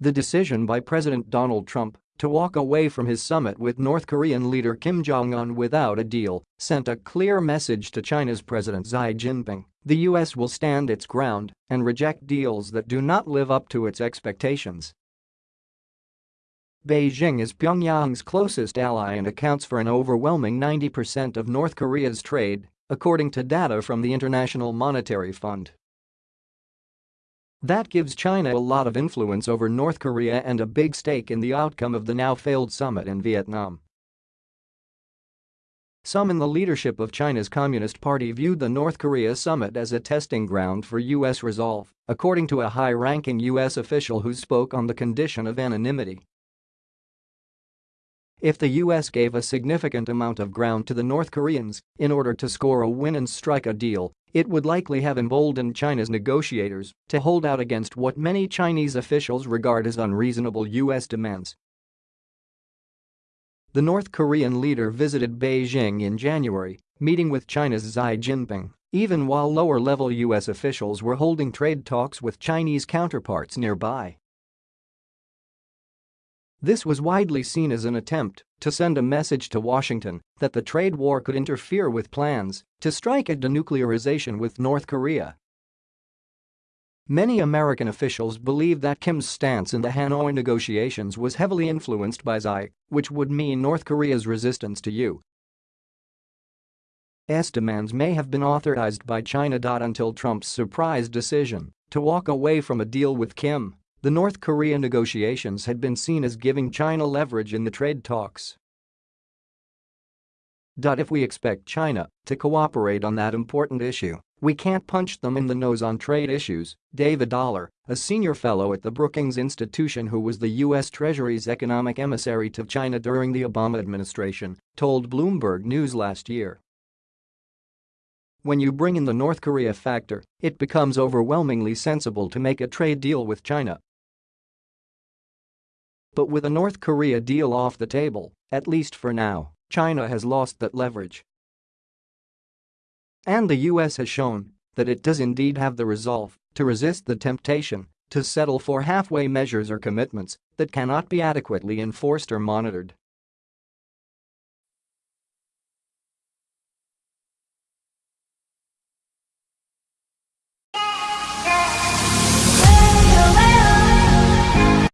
The decision by President Donald Trump to walk away from his summit with North Korean leader Kim Jong-un without a deal sent a clear message to China's President Xi Jinping. The US will stand its ground and reject deals that do not live up to its expectations. Beijing is Pyongyang's closest ally and accounts for an overwhelming 90% of North Korea's trade, according to data from the International Monetary Fund. That gives China a lot of influence over North Korea and a big stake in the outcome of the now-failed summit in Vietnam. Some in the leadership of China's Communist Party viewed the North Korea summit as a testing ground for U.S. resolve, according to a high-ranking U.S. official who spoke on the condition of anonymity. If the US gave a significant amount of ground to the North Koreans in order to score a win and strike a deal, it would likely have emboldened China's negotiators to hold out against what many Chinese officials regard as unreasonable US demands. The North Korean leader visited Beijing in January, meeting with China's Xi Jinping, even while lower-level US officials were holding trade talks with Chinese counterparts nearby. This was widely seen as an attempt to send a message to Washington that the trade war could interfere with plans to strike a denuclearization with North Korea. Many American officials believe that Kim's stance in the Hanoi negotiations was heavily influenced by Xi, which would mean North Korea's resistance to U.S. demands may have been authorized by China. Until Trump's surprise decision to walk away from a deal with Kim the North Korea negotiations had been seen as giving China leverage in the trade talks. If we expect China to cooperate on that important issue, we can't punch them in the nose on trade issues, David Dollar, a senior fellow at the Brookings Institution who was the U.S. Treasury's economic emissary to China during the Obama administration, told Bloomberg News last year. When you bring in the North Korea factor, it becomes overwhelmingly sensible to make a trade deal with China but with a North Korea deal off the table, at least for now, China has lost that leverage. And the US has shown that it does indeed have the resolve to resist the temptation to settle for halfway measures or commitments that cannot be adequately enforced or monitored.